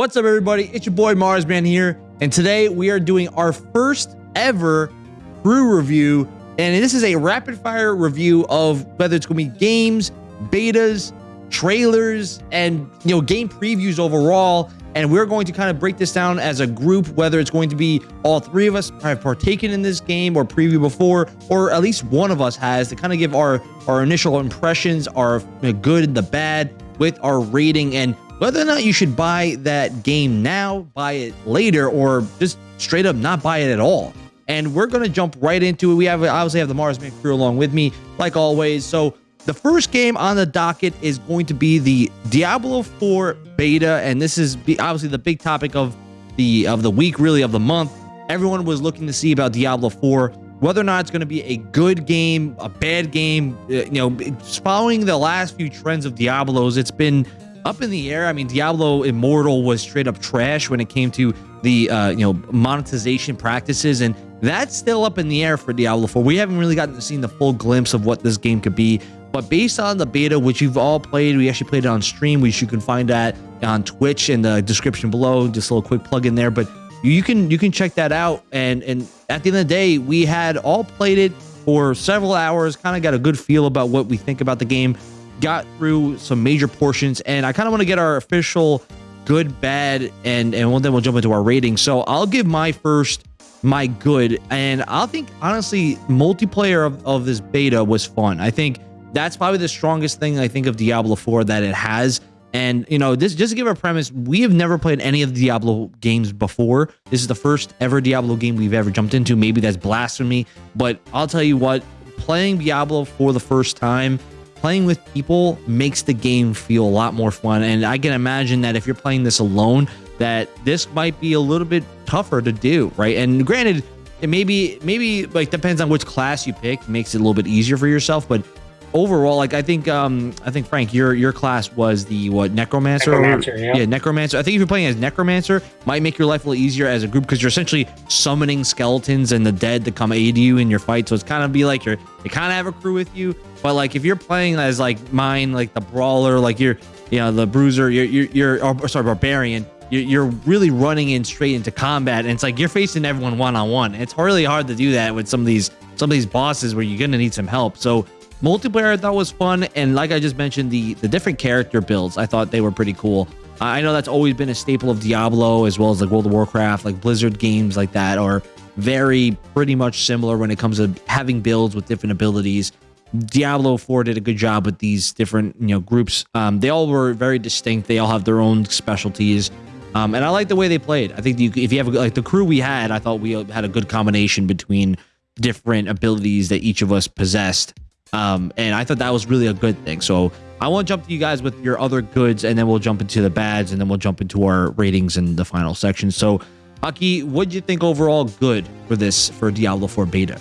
What's up, everybody? It's your boy Marsman here, and today we are doing our first ever crew review. And this is a rapid fire review of whether it's going to be games, betas, trailers, and you know game previews overall. And we're going to kind of break this down as a group, whether it's going to be all three of us have partaken in this game or preview before, or at least one of us has to kind of give our our initial impressions, our good and the bad, with our rating and whether or not you should buy that game now, buy it later, or just straight up not buy it at all. And we're going to jump right into it. We have obviously have the Marsman crew along with me, like always. So the first game on the docket is going to be the Diablo 4 beta, and this is obviously the big topic of the of the week, really of the month. Everyone was looking to see about Diablo 4, whether or not it's going to be a good game, a bad game. Uh, you know, following the last few trends of Diablos, it's been up in the air. I mean, Diablo Immortal was straight up trash when it came to the uh, you know monetization practices, and that's still up in the air for Diablo 4. We haven't really gotten to see the full glimpse of what this game could be. But based on the beta, which you've all played, we actually played it on stream, which you can find that on Twitch in the description below. Just a little quick plug in there, but you can you can check that out. And and at the end of the day, we had all played it for several hours, kind of got a good feel about what we think about the game got through some major portions, and I kind of want to get our official good, bad, and and then we'll jump into our rating. So I'll give my first my good, and I'll think honestly, multiplayer of, of this beta was fun. I think that's probably the strongest thing I think of Diablo 4 that it has. And you know, this just to give a premise, we have never played any of the Diablo games before. This is the first ever Diablo game we've ever jumped into. Maybe that's blasphemy, but I'll tell you what, playing Diablo for the first time playing with people makes the game feel a lot more fun. And I can imagine that if you're playing this alone, that this might be a little bit tougher to do, right? And granted, it maybe maybe like depends on which class you pick, makes it a little bit easier for yourself, but overall, like I think um I think Frank, your your class was the what necromancer. Necromancer, yeah. yeah, necromancer. I think if you're playing as necromancer, might make your life a little easier as a group because you're essentially summoning skeletons and the dead to come aid you in your fight. So it's kind of be like you're you kind of have a crew with you. But like if you're playing as like mine, like the brawler, like you're you know the bruiser, you're you're, you're oh, sorry barbarian. You're, really running in straight into combat, and it's like you're facing everyone one on one. It's really hard to do that with some of these some of these bosses where you're gonna need some help. So Multiplayer I thought was fun, and like I just mentioned, the the different character builds I thought they were pretty cool. I know that's always been a staple of Diablo as well as like World of Warcraft, like Blizzard games like that are very pretty much similar when it comes to having builds with different abilities. Diablo 4 did a good job with these different you know groups. Um, they all were very distinct. They all have their own specialties. Um, and I like the way they played. I think if you have like the crew we had, I thought we had a good combination between different abilities that each of us possessed. Um, and I thought that was really a good thing. So I want to jump to you guys with your other goods, and then we'll jump into the bads, and then we'll jump into our ratings in the final section. So, Aki, what do you think overall good for this for Diablo 4 beta?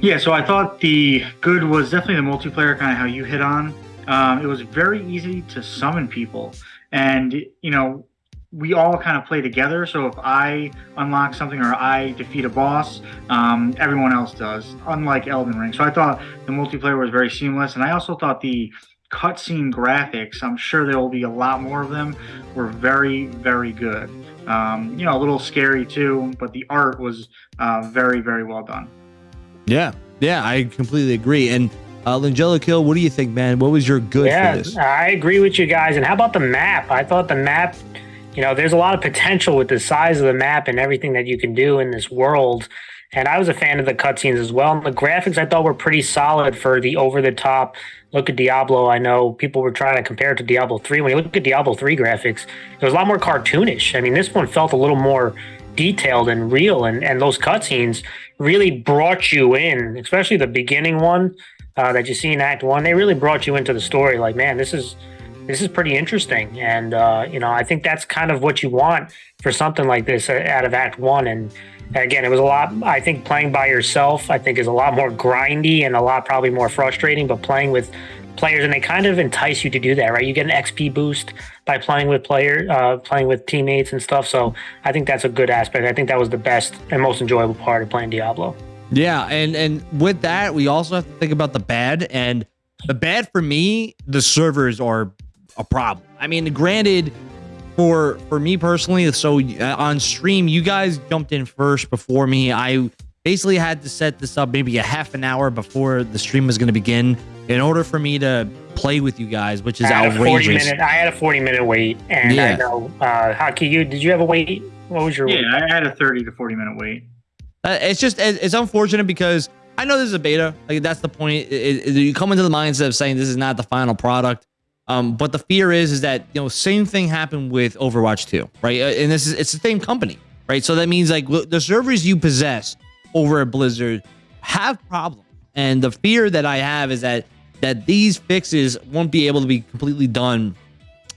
Yeah, so I thought the good was definitely the multiplayer, kind of how you hit on. Um, it was very easy to summon people, and you know we all kind of play together. So if I unlock something or I defeat a boss, um, everyone else does, unlike Elden Ring. So I thought the multiplayer was very seamless. And I also thought the cutscene graphics, I'm sure there will be a lot more of them, were very, very good. Um, you know, a little scary too, but the art was uh, very, very well done. Yeah, yeah, I completely agree. And uh, Langella Kill, what do you think, man? What was your good yeah, for this? I agree with you guys. And how about the map? I thought the map you know, there's a lot of potential with the size of the map and everything that you can do in this world. And I was a fan of the cutscenes as well. And the graphics I thought were pretty solid for the over the top look at Diablo. I know people were trying to compare it to Diablo 3. When you look at Diablo 3 graphics, it was a lot more cartoonish. I mean, this one felt a little more detailed and real. And, and those cutscenes really brought you in, especially the beginning one uh, that you see in Act 1. They really brought you into the story. Like, man, this is this is pretty interesting. And, uh, you know, I think that's kind of what you want for something like this uh, out of Act One. And again, it was a lot, I think playing by yourself, I think is a lot more grindy and a lot probably more frustrating, but playing with players and they kind of entice you to do that, right? You get an XP boost by playing with player, uh, playing with teammates and stuff. So I think that's a good aspect. I think that was the best and most enjoyable part of playing Diablo. Yeah, and and with that, we also have to think about the bad and the bad for me. The servers are a problem. I mean, granted, for for me personally, so uh, on stream, you guys jumped in first before me. I basically had to set this up maybe a half an hour before the stream was going to begin in order for me to play with you guys, which is I had a 40 outrageous. minute, I had a 40 minute wait. And Yeah. I know, uh, Hockey, you, did you have a wait? What was your Yeah, wait? I had a 30 to 40 minute wait. Uh, it's just it's unfortunate because I know this is a beta. Like that's the point. It- it- you come into the mindset of saying this is not the final product. Um, but the fear is is that you know same thing happened with Overwatch 2, right? Uh, And this is it's the same company, right? So that means like the servers you possess over at Blizzard have problems, and the fear that I have is that that these fixes won't be able to be completely done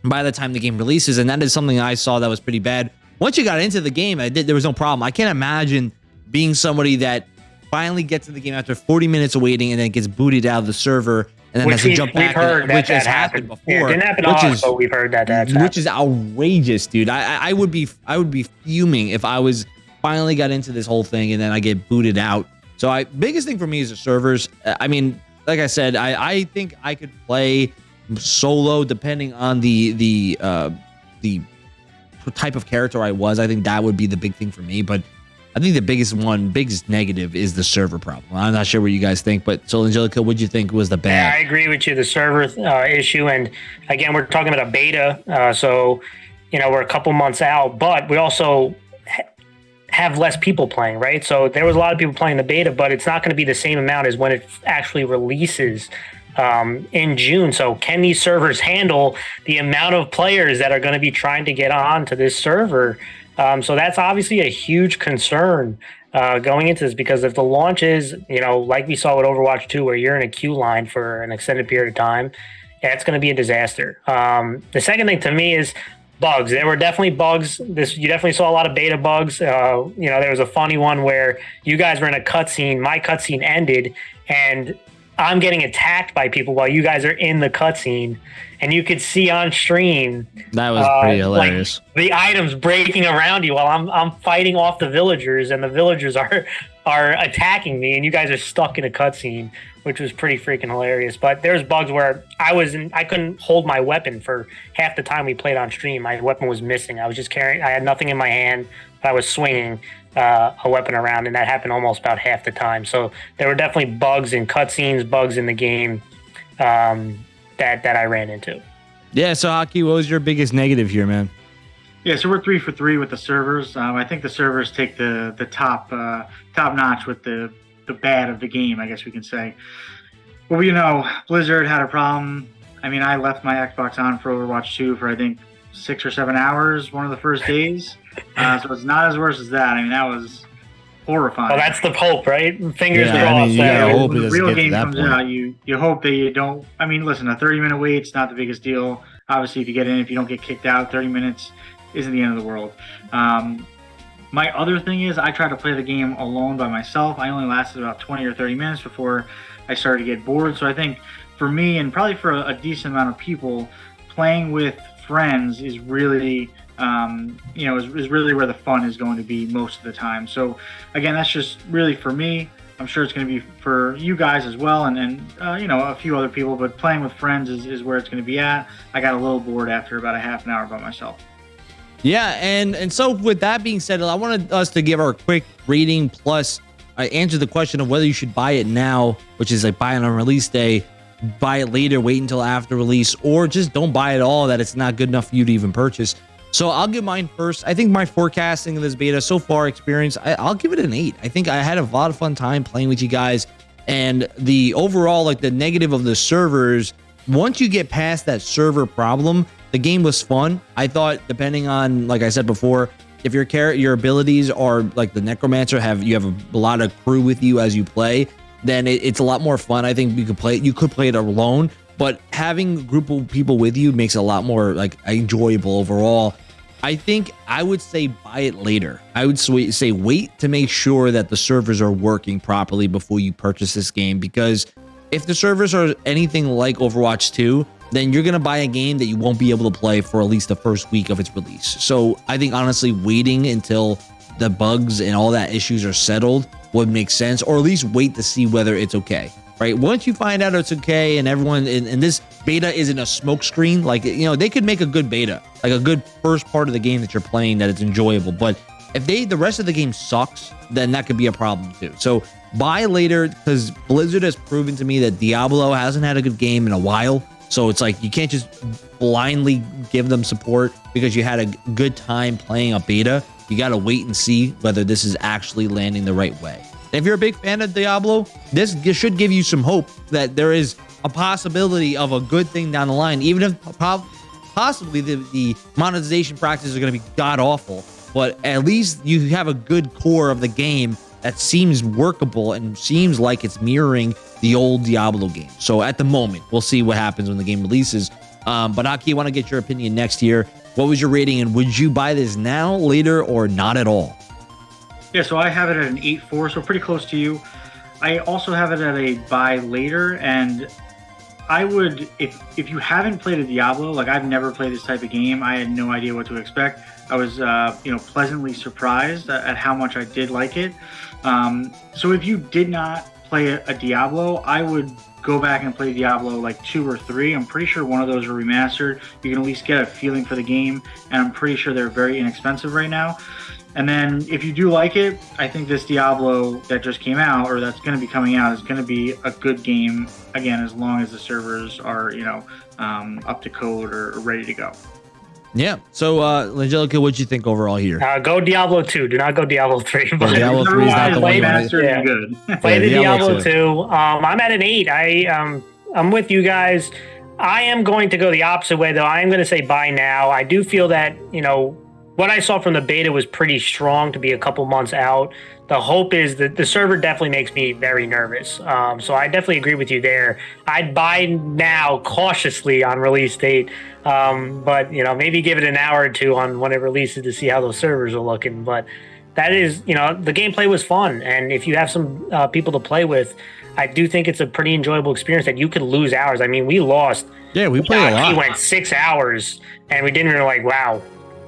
by the time the game releases, and that is something I saw that was pretty bad. Once you got into the game, I did there was no problem. I can't imagine being somebody that finally gets in the game after 40 minutes of waiting and then gets booted out of the server and then Which we've, jump back, heard that which that has happened, happened. before. Yeah, it didn't happen which is but we've heard that that's which is outrageous, dude. I, I I would be I would be fuming if I was finally got into this whole thing and then I get booted out. So I biggest thing for me is the servers. I mean, like I said, I I think I could play solo depending on the the uh the type of character I was. I think that would be the big thing for me, but I think the biggest one, biggest negative is the server problem. I'm not sure what you guys think, but so Angelica, what do you think was the Yeah, I agree with you. The server uh, issue, and again, we're talking about a beta, uh, so you know we're a couple months out, but we also ha- have less people playing, right? So there was a lot of people playing the beta, but it's not going to be the same amount as when it actually releases um, in June. So can these servers handle the amount of players that are going to be trying to get on to this server? Um, so that's obviously a huge concern uh, going into this because if the launch is, you know, like we saw with Overwatch 2, where you're in a queue line for an extended period of time, that's going to be a disaster. Um, the second thing to me is bugs. There were definitely bugs. This you definitely saw a lot of beta bugs. Uh, you know, there was a funny one where you guys were in a cutscene. My cutscene ended, and I'm getting attacked by people while you guys are in the cutscene, and you could see on stream That was uh, pretty like, hilarious. the items breaking around you while I'm I'm fighting off the villagers, and the villagers are are attacking me, and you guys are stuck in a cutscene, which was pretty freaking hilarious. But there's bugs where I was in, I couldn't hold my weapon for half the time we played on stream. My weapon was missing. I was just carrying. I had nothing in my hand, but I was swinging uh, a weapon around, and that happened almost about half the time. So there were definitely bugs in cutscenes, bugs in the game um, that that I ran into. Yeah, so Hockey, what was your biggest negative here, man? Yeah, so we're three for three with the servers. Um, I think the servers take the the top uh, top notch with the the bad of the game. I guess we can say. Well, you know, Blizzard had a problem. I mean, I left my Xbox on for Overwatch 2 for I think six or seven hours one of the first days. Uh, so it's not as worse as that. I mean, that was horrifying. Well, that's the hope, right? Fingers Yeah, I crossed. mean, you hope when the real game that comes point. out, you you hope that you don't. I mean, listen, a 30 minute wait's not the biggest deal. Obviously, if you get in, if you don't get kicked out, 30 minutes isn't the end of the world. Um, my other thing is, I tried to play the game alone by myself. I only lasted about 20 or 30 minutes before I started to get bored. So I think for me, and probably for a, a decent amount of people, playing with friends is really um, you know, is, is really where the fun is going to be most of the time. So, again, that's just really for me. I'm sure it's going to be for you guys as well, and, and uh, you know, a few other people. But playing with friends is, is where it's going to be at. I got a little bored after about a half an hour by myself. Yeah, and and so with that being said, I wanted us to give our quick rating plus uh, answer the question of whether you should buy it now, which is like buy it on release day, buy it later, wait until after release, or just don't buy it all. That it's not good enough for you to even purchase. So I'll give mine first. I think my forecasting of this beta so far experience, I, I'll give it an eight. I think I had a lot of fun time playing with you guys, and the overall like the negative of the servers. Once you get past that server problem, the game was fun. I thought, depending on, like I said before, if your character, your abilities are like the necromancer, have you have a lot of crew with you as you play, then it, it's a lot more fun. I think you could play. it. You could play it alone, but having a group of people with you makes it a lot more like enjoyable overall. I think I would say buy it later. I would say wait to make sure that the servers are working properly before you purchase this game because if the servers are anything like Overwatch 2, then you're going to buy a game that you won't be able to play for at least the first week of its release. So I think honestly, waiting until the bugs and all that issues are settled would make sense, or at least wait to see whether it's okay. right? Once you find out it's okay and everyone and, and this beta isn't a smokescreen, like you know, they could make a good beta, like a good first part of the game that you're playing that it's enjoyable. But if they the rest of the game sucks, then that could be a problem too. So buy later because Blizzard has proven to me that Diablo hasn't had a good game in a while. So it's like you can't just blindly give them support because you had a good time playing a beta. You got to wait and see whether this is actually landing the right way. If you're a big fan of Diablo, this should give you some hope that there is a possibility of a good thing down the line, even if possibly the, the monetization practices are going to be god awful. But at least you have a good core of the game that seems workable and seems like it's mirroring the old Diablo game. So at the moment, we'll see what happens when the game releases. Um, but Aki, I want to get your opinion next year. What was your rating, and would you buy this now, later, or not at all? Yeah, so I have it at an eight 8.4, so pretty close to you. I also have it at a buy later, and I would, if if you haven't played a Diablo, like I've never played this type of game, I had no idea what to expect. I was, uh, you know, pleasantly surprised at, how much I did like it. Um, so if you did not play a, a Diablo, I would go back and play Diablo like two or three. I'm pretty sure one of those are remastered. You can at least get a feeling for the game, and I'm pretty sure they're very inexpensive right now. And then if you do like it, I think this Diablo that just came out or that's going to be coming out is going to be a good game again as long as the servers are you know um, up to code or ready to go. Yeah. So, uh, Angelica, what'd you think overall here? Uh, go Diablo 2. Do not go Diablo 3. But Diablo 3 is not the one. Yeah. Good. Play yeah, the Diablo, Diablo 2. 2. Um, I'm at an 8. I, um, I'm with you guys. I am going to go the opposite way, though. I am going to say buy now. I do feel that, you know, what I saw from the beta was pretty strong to be a couple months out. The hope is that the server definitely makes me very nervous. Um, so I definitely agree with you there. I'd buy now cautiously on release date, um, but you know maybe give it an hour or two on when it releases to see how those servers are looking. But that is, you know, the gameplay was fun, and if you have some uh, people to play with, I do think it's a pretty enjoyable experience that you could lose hours. I mean, we lost. Yeah, we played a lot. He went six hours, and we didn't really like. Wow,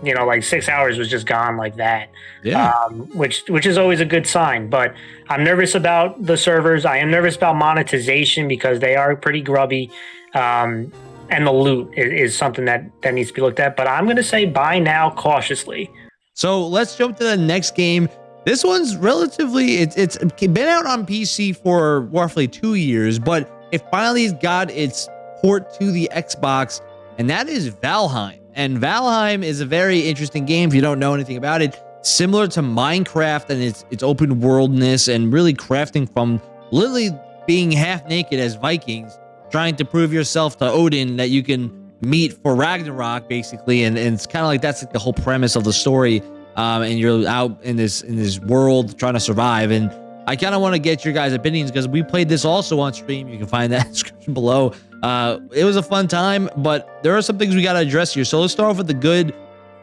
you know, like six hours was just gone like that. Yeah. Um, which which is always a good sign. But I'm nervous about the servers. I am nervous about monetization because they are pretty grubby. Um, and the loot is, is, something that that needs to be looked at. But I'm going to say buy now cautiously. So let's jump to the next game. This one's relatively it's it's been out on PC for roughly two years, but it finally got its port to the Xbox, and that is Valheim. And Valheim is a very interesting game if you don't know anything about it. Similar to Minecraft and its its open worldness and really crafting from literally being half naked as Vikings, trying to prove yourself to Odin that you can meet for Ragnarok, basically. And, and it's kind of like that's like the whole premise of the story. Um, and you're out in this in this world trying to survive. And I kind of want to get your guys' opinions because we played this also on stream. You can find that description below. Uh, it was a fun time, but there are some things we got to address here. So let's start off with the good.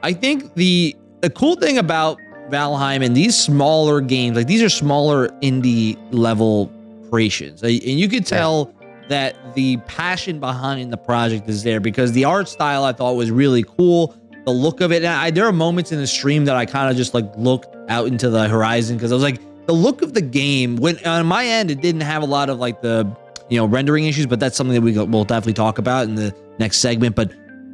I think the the cool thing about Valheim and these smaller games, like these are smaller indie level creations, and you could tell that the passion behind the project is there because the art style I thought was really cool. The look of it, and I, there are moments in the stream that I kind of just like looked out into the horizon because I was like, the look of the game. When on my end, it didn't have a lot of like the you know, rendering issues, but that's something that we will definitely talk about in the next segment. But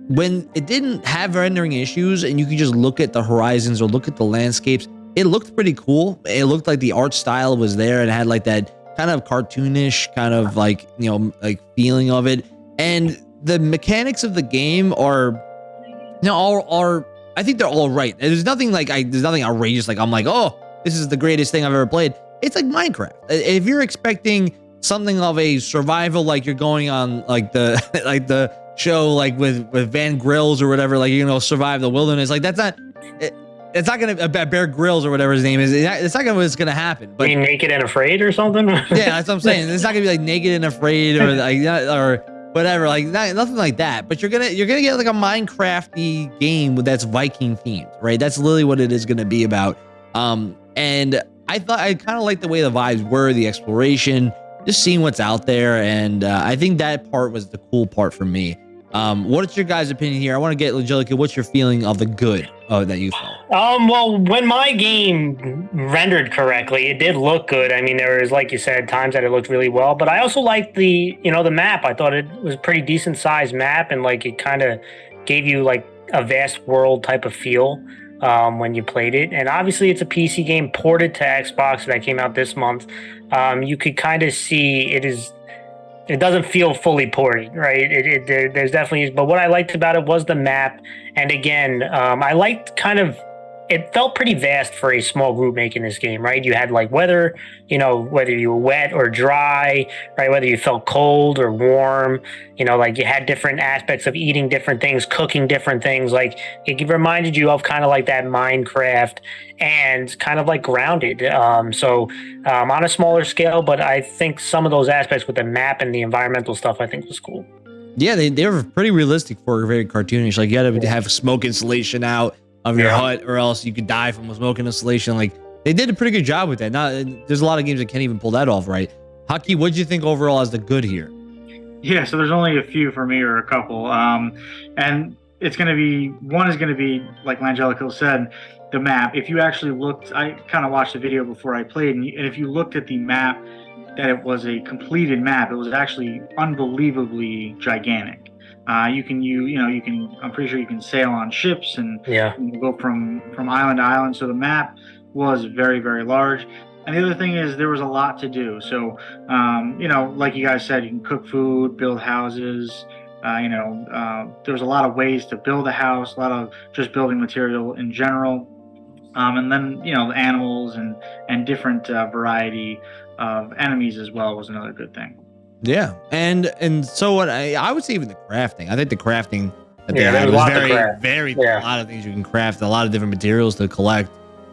when it didn't have rendering issues and you could just look at the horizons or look at the landscapes, it looked pretty cool. It looked like the art style was there and had like that kind of cartoonish kind of like, you know, like feeling of it. And the mechanics of the game are, you know, are, are I think they're all right. There's nothing like, I, there's nothing outrageous. Like I'm like, oh, this is the greatest thing I've ever played. It's like Minecraft. If you're expecting something of a survival like you're going on like the like the show like with with Van Grills or whatever like you know survive the wilderness like that's not it, it's not gonna uh, Bear Grylls or whatever his name is. It's not gonna what's gonna happen. But Being naked and afraid or something. yeah, that's what I'm saying. It's not gonna be like naked and afraid or like or whatever. Like not, nothing like that. But you're gonna you're gonna get like a Minecrafty game that's Viking themed, right? That's literally what it is gonna be about. Um, and I thought I kind of liked the way the vibes were, the exploration just seeing what's out there. And uh, I think that part was the cool part for me. Um, what's your guys' opinion here? I want to get Angelica. What's your feeling of the good uh, that you felt? Um, well, when my game rendered correctly, it did look good. I mean, there was, like you said, times that it looked really well. But I also liked the, you know, the map. I thought it was a pretty decent sized map, and like it kind of gave you like a vast world type of feel um, when you played it. And obviously, it's a PC game ported to Xbox that came out this month. Um, you could kind of see it is it doesn't feel fully ported, right? It, it there, there's definitely, but what I liked about it was the map, and again, um, I liked kind of it felt pretty vast for a small group making this game, right? You had like weather, you know, whether you were wet or dry, right? Whether you felt cold or warm, you know, like you had different aspects of eating different things, cooking different things. Like it reminded you of kind of like that Minecraft and kind of like grounded. Um, so um, on a smaller scale, but I think some of those aspects with the map and the environmental stuff, I think was cool. Yeah, they, they were pretty realistic for a very cartoonish. Like you had to have smoke insulation out of your yeah. hut, or else you could die from a smoke insulation. Like they did a pretty good job with that. Now there's a lot of games that can't even pull that off, right? Haki, what do you think overall as the good here? Yeah, so there's only a few for me or a couple, um, and it's going to be one is going to be like Langelico said, the map. If you actually looked, I kind of watched the video before I played, and if you looked at the map, that it was a completed map. It was actually unbelievably gigantic. Uh, you can you you know you can I'm pretty sure you can sail on ships and yeah go from from island to island. So the map was very very large. And the other thing is there was a lot to do. So um, you know like you guys said, you can cook food, build houses. Uh, you know uh, there was a lot of ways to build a house, a lot of just building material in general. Um, and then you know the animals and and different uh, variety of enemies as well was another good thing. Yeah, and and so what I I would say even the crafting. I think the crafting that they yeah, had was very very yeah. a lot of things you can craft, a lot of different materials to collect.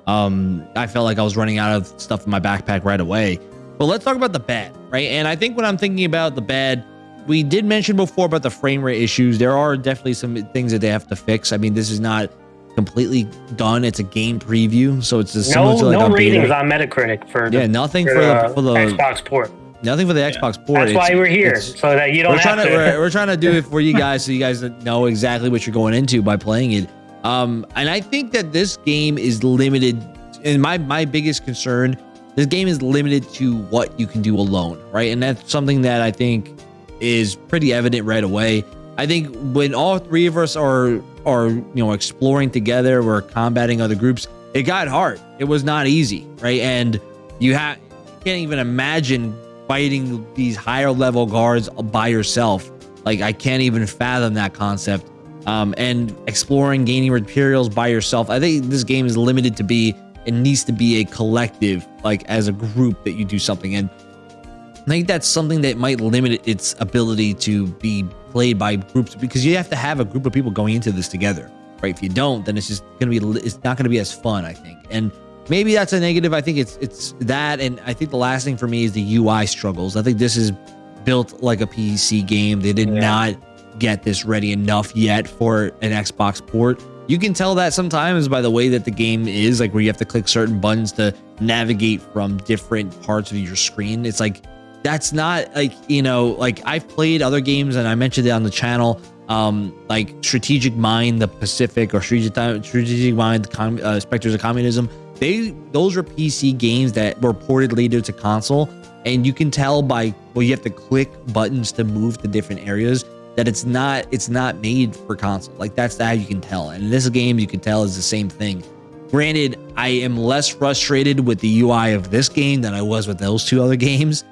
Um, I felt like I was running out of stuff in my backpack right away. But let's talk about the bad, right? And I think when I'm thinking about the bad, we did mention before about the frame rate issues. There are definitely some things that they have to fix. I mean, this is not completely done. It's a game preview, so it's just no, to like no ratings on Metacritic for the, yeah, nothing for, for the, for the Xbox port. Nothing for the Xbox port. That's it's, why we're here, so that you don't. We're trying to. to we're, we're, trying to do it for you guys, so you guys know exactly what you're going into by playing it. Um, and I think that this game is limited. And my my biggest concern, this game is limited to what you can do alone, right? And that's something that I think is pretty evident right away. I think when all three of us are are you know exploring together, we're combating other groups. It got hard. It was not easy, right? And you have can't even imagine fighting these higher level guards by yourself. Like I can't even fathom that concept. Um, and exploring, gaining materials by yourself. I think this game is limited to be. It needs to be a collective, like as a group that you do something. And I think that's something that might limit its ability to be played by groups because you have to have a group of people going into this together, right? If you don't, then it's just gonna be. It's not gonna be as fun, I think. And maybe that's a negative. I think it's it's that, and I think the last thing for me is the UI struggles. I think this is built like a PC game. They did yeah. not get this ready enough yet for an Xbox port. You can tell that sometimes by the way that the game is, like where you have to click certain buttons to navigate from different parts of your screen. It's like that's not like you know, like I've played other games and I mentioned it on the channel. Um, like Strategic Mind, the Pacific, or Strategic, Strategic Mind, uh, Spectres of Communism they those are PC games that were ported later to console, and you can tell by well, you have to click buttons to move to different areas that it's not it's not made for console. Like that's how you can tell. And this game, you can tell is the same thing. Granted, I am less frustrated with the UI of this game than I was with those two other games,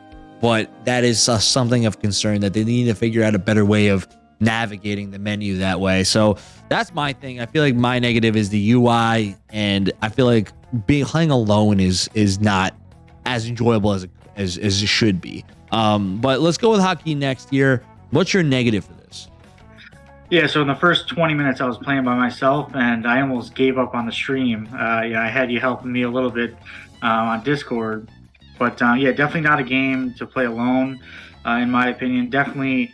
but that is something of concern that they need to figure out a better way of navigating the menu that way. So that's my thing. I feel like my negative is the UI, and I feel like being playing alone is is not as enjoyable as as, as it should be. Um, but let's go with hockey next year. What's your negative for this? Yeah, so in the first 20 minutes, I was playing by myself, and I almost gave up on the stream. Uh, yeah, I had you helping me a little bit uh, on Discord, but uh, yeah, definitely not a game to play alone, uh, in my opinion. Definitely,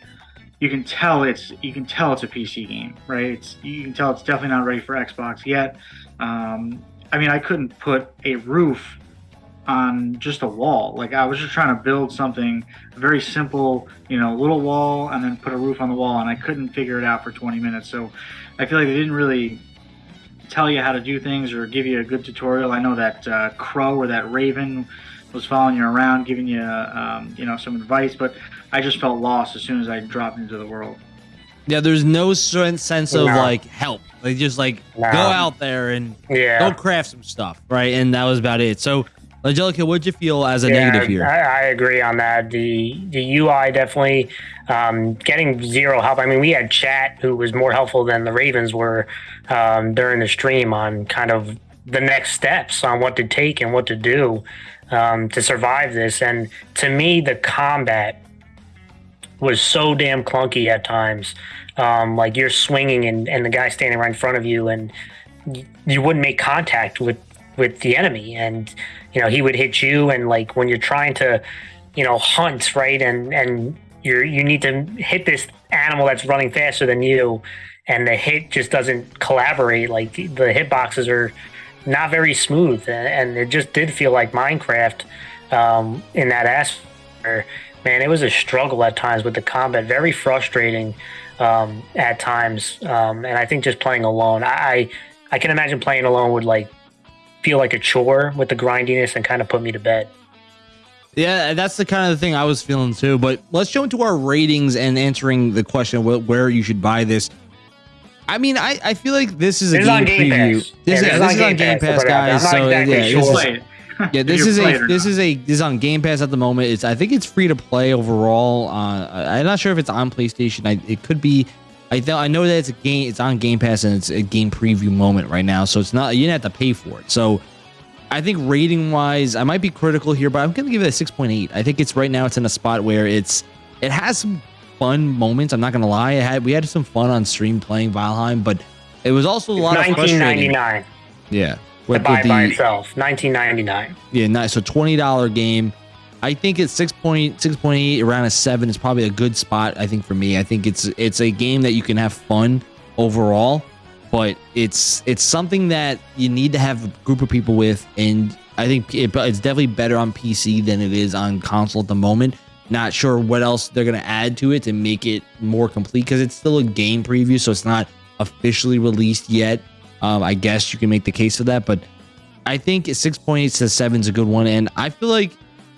you can tell it's you can tell it's a PC game, right? It's you can tell it's definitely not ready for Xbox yet. Um, I mean, I couldn't put a roof on just a wall. Like I was just trying to build something very simple, you know, a little wall and then put a roof on the wall, and I couldn't figure it out for 20 minutes. So I feel like they didn't really tell you how to do things or give you a good tutorial. I know that uh, crow or that raven was following you around, giving you, um, you know, some advice, but I just felt lost as soon as I dropped into the world. Yeah, there's no sense of like help. They just like go out there and yeah. go craft some stuff, right? And that was about it. So Angelica, what'd you feel as a yeah, negative here? I, I, agree on that. The the UI definitely um, getting zero help. I mean, we had chat who was more helpful than the Ravens were um, during the stream on kind of the next steps on what to take and what to do um, to survive this. And to me, the combat was so damn clunky at times. Um, like you're swinging and, and the guy standing right in front of you, and you wouldn't make contact with with the enemy and you know he would hit you and like when you're trying to you know hunt right and and you're you need to hit this animal that's running faster than you and the hit just doesn't collaborate like the, the hitboxes are not very smooth and it just did feel like minecraft um, in that aspect man it was a struggle at times with the combat very frustrating um, at times um, and i think just playing alone I i can imagine playing alone would like feel like a chore with the grindiness and kind of put me to bed. Yeah, that's the kind of thing I was feeling too. But let's jump into our ratings and answering the question of where you should buy this. I mean, I, I feel like this is a game, game, preview. This, yeah, this, is, this is on Game Pass, guys. So exactly yeah, sure. yeah, this is a this is a this is on Game Pass at the moment. It's I think it's free to play overall. Uh, I'm not sure if it's on PlayStation. I, it could be. I th- I know that it's a game. It's on Game Pass and it's a game preview moment right now. So it's not you don't have to pay for it. So I think rating wise, I might be critical here, but I'm gonna give it a 6.8. I think it's right now. It's in a spot where it's it has some fun moments. I'm not gonna lie. It had we had some fun on stream playing Valheim, but it was also a lot 1999. of 1999. Yeah, with, buy the, by itself, 1999. Yeah, nice. So twenty dollar game. I think it's 6.6.8 around a 7 is probably a good spot I think for me. I think it's it's a game that you can have fun overall, but it's it's something that you need to have a group of people with and I think it, it's definitely better on PC than it is on console at the moment. Not sure what else they're going to add to it to make it more complete because it's still a game preview, so it's not officially released yet. Um, I guess you can make the case for that, but I think 6.8 to 7 is a good one, and I feel like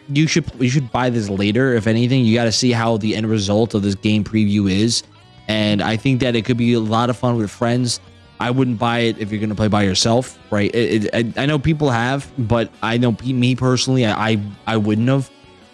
you should you should buy this later. If anything, you got to see how the end result of this game preview is, and I think that it could be a lot of fun with friends. I wouldn't buy it if you're going to play by yourself, right? It, it, I, I, know people have, but I know me personally, I, I, I wouldn't have.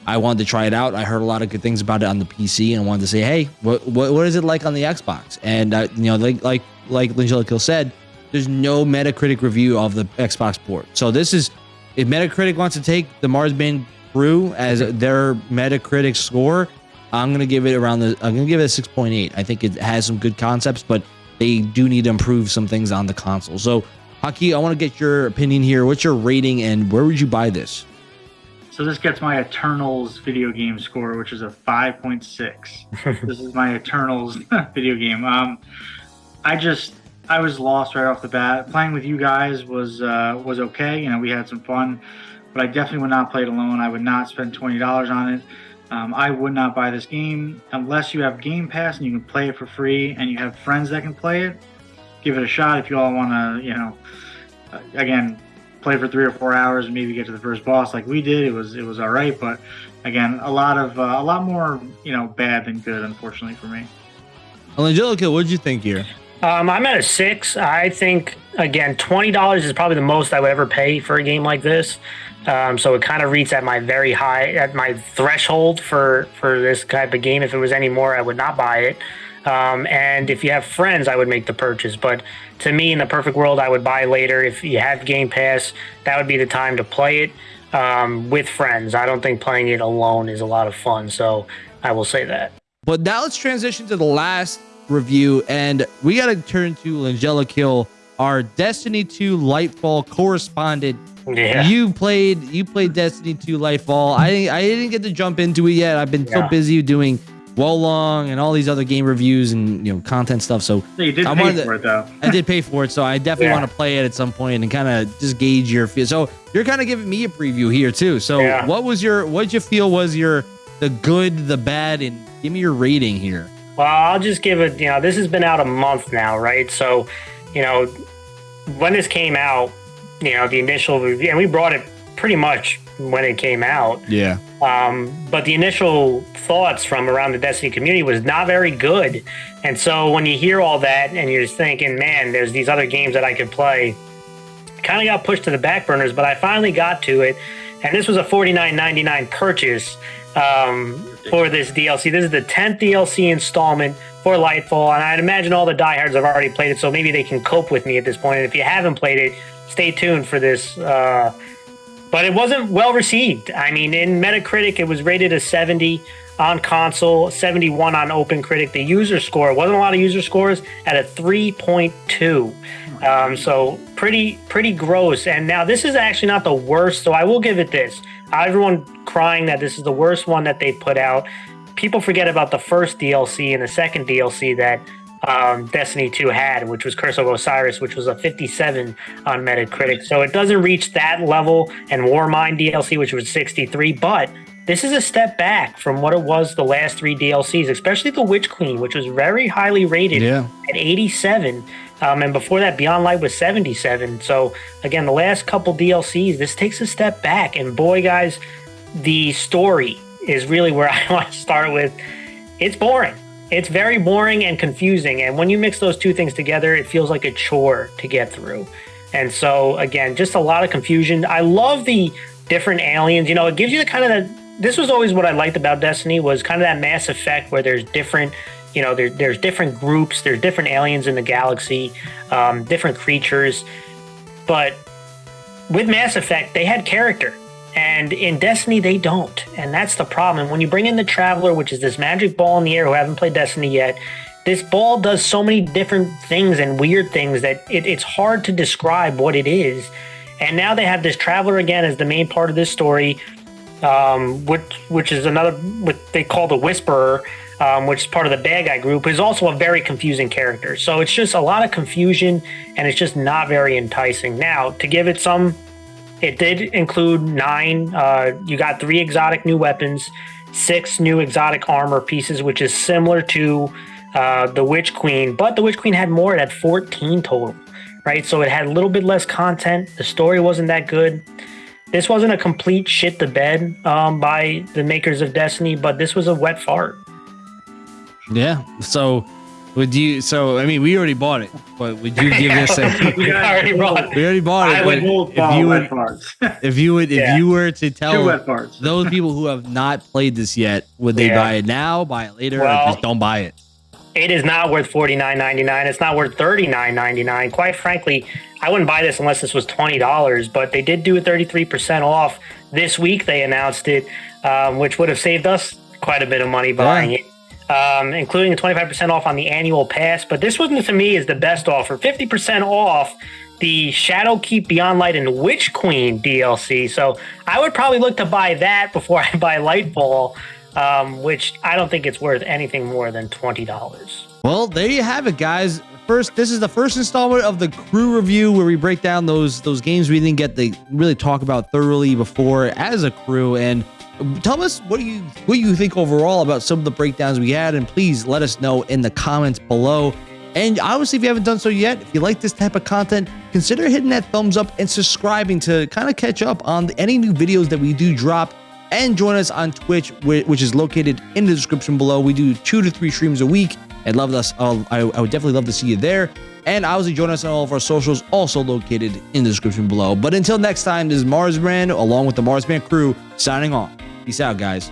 I wanted to try it out. I heard a lot of good things about it on the PC, and wanted to say, hey, what what, what is it like on the Xbox? And uh, you know, like like like Angelica said, there's no Metacritic review of the Xbox port. So this is if Metacritic wants to take the Marsman Crew as their Metacritic score, I'm gonna give it around the. I'm gonna give it a 6.8. I think it has some good concepts, but they do need to improve some things on the console. So, Haki, I want to get your opinion here. What's your rating, and where would you buy this? So this gets my Eternals video game score, which is a 5.6. this is my Eternals video game. Um, I just I was lost right off the bat. Playing with you guys was uh, was okay. You know, we had some fun, but I definitely would not play it alone. I would not spend twenty dollars on it. Um, I would not buy this game unless you have Game Pass and you can play it for free and you have friends that can play it. Give it a shot if you all want to, you know, uh, again, play for three or four hours and maybe get to the first boss like we did. It was it was all right, but again, a lot of uh, a lot more, you know, bad than good, unfortunately for me. Well, Angelica, what did you think here? Um, I'm at a six. I think again, twenty dollars is probably the most I would ever pay for a game like this. Um, so it kind of reads at my very high, at my threshold for for this type of game. If it was any more, I would not buy it. Um, and if you have friends, I would make the purchase. But to me, in the perfect world, I would buy later. If you have Game Pass, that would be the time to play it um, with friends. I don't think playing it alone is a lot of fun. So I will say that. But now let's transition to the last review, and we got to turn to Langella Kill, our Destiny 2 Lightfall correspondent yeah. You played you played Destiny 2 Lightfall. I I didn't get to jump into it yet. I've been yeah. so busy doing Long and all these other game reviews and you know content stuff. So Yeah, you did I pay to- for it though. I did pay for it, so I definitely Yeah. want to play it at some point and kind of just gauge your feel. So you're kind of giving me a preview here too. So Yeah. what was your what did you feel was your the good, the bad, and give me your rating here. Well, I'll just give it, you know, this has been out a month now, right? So, you know, when this came out, you know, the initial review, and we brought it pretty much when it came out. Yeah. Um, but the initial thoughts from around the Destiny community was not very good. And so when you hear all that and you're just thinking, man, there's these other games that I could play, kind of got pushed to the back burners, but I finally got to it. And this was a $49.99 purchase um, for this DLC. This is the 10th DLC installment for Lightfall. And I'd imagine all the diehards have already played it, so maybe they can cope with me at this point. And if you haven't played it, stay tuned for this. Uh, but it wasn't well received. I mean, in Metacritic, it was rated a 70 on console, 71 on OpenCritic. The user score wasn't a lot of user scores at a 3.2. Um, so pretty pretty gross. And now this is actually not the worst. So I will give it this. Everyone crying that this is the worst one that they put out. People forget about the first DLC and the second DLC that um, Destiny 2 had, which was Curse of Osiris, which was a 57 on Metacritic. So it doesn't reach that level, and Warmind DLC, which was 63, but this is a step back from what it was the last three DLCs, especially the Witch Queen, which was very highly rated Yeah. at 87. Um, and before that, Beyond Light was 77. So again, the last couple DLCs, this takes a step back. And boy, guys, the story is really where I want to start with. It's boring. It's very boring and confusing. And when you mix those two things together, it feels like a chore to get through. And so again, just a lot of confusion. I love the different aliens. You know, it gives you the kind of the. This was always what I liked about Destiny was kind of that Mass Effect where there's different you know there, there's different groups there's different aliens in the galaxy um, different creatures but with mass effect they had character and in destiny they don't and that's the problem and when you bring in the traveler which is this magic ball in the air who haven't played destiny yet this ball does so many different things and weird things that it, it's hard to describe what it is and now they have this traveler again as the main part of this story um, which which is another what they call the whisperer um, which is part of the bad guy group, is also a very confusing character. So it's just a lot of confusion and it's just not very enticing. Now, to give it some, it did include nine, uh, you got three exotic new weapons, six new exotic armor pieces, which is similar to uh, the Witch Queen, but the Witch Queen had more, it had 14 total, right? So it had a little bit less content. The story wasn't that good. This wasn't a complete shit the bed um, by the makers of Destiny, but this was a wet fart. Yeah. So would you? So I mean, we already bought it, but would you give this a? You guys- already brought We already bought it. I would if you would, farts. if you would, if Yeah. you were to tell those people who have not played this yet, would they Yeah. buy it now, buy it later, or just don't buy it? it is not worth forty nine ninety nine. It's not worth thirty nine ninety nine. Quite frankly, I wouldn't buy this unless this was twenty dollars. But they did do a thirty three percent off this week. They announced it, um, which would have saved us quite a bit of money buying it, um, including a twenty five percent off on the annual pass. But this one to me is the best offer. Fifty percent off the Shadowkeep Beyond Light and Witch Queen DLC. So I would probably look to buy that before I buy Lightfall. Um, which I don't think it's worth anything more than twenty dollars. Well, there you have it, guys. First, this is the first installment of the crew review where we break down those those games we didn't get to really talk about thoroughly before as a crew. And tell us what do you what you think overall about some of the breakdowns we had, and please let us know in the comments below. And obviously, if you haven't done so yet, if you like this type of content, consider hitting that thumbs up and subscribing to kind of catch up on any new videos that we do drop and join us on Twitch, which is located in the description below. We do two to three streams a week. I'd love us. I would definitely love to see you there. And obviously, join us on all of our socials, also located in the description below. But until next time, this is Marsman, along with the Marsman crew, signing off. Peace out, guys.